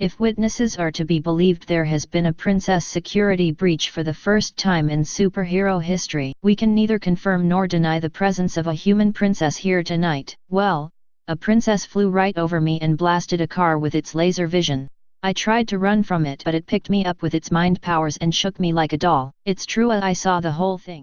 If witnesses are to be believed there has been a princess security breach for the first time in superhero history. We can neither confirm nor deny the presence of a human princess here tonight. Well, a princess flew right over me and blasted a car with its laser vision. I tried to run from it but it picked me up with its mind powers and shook me like a doll. It's true I saw the whole thing.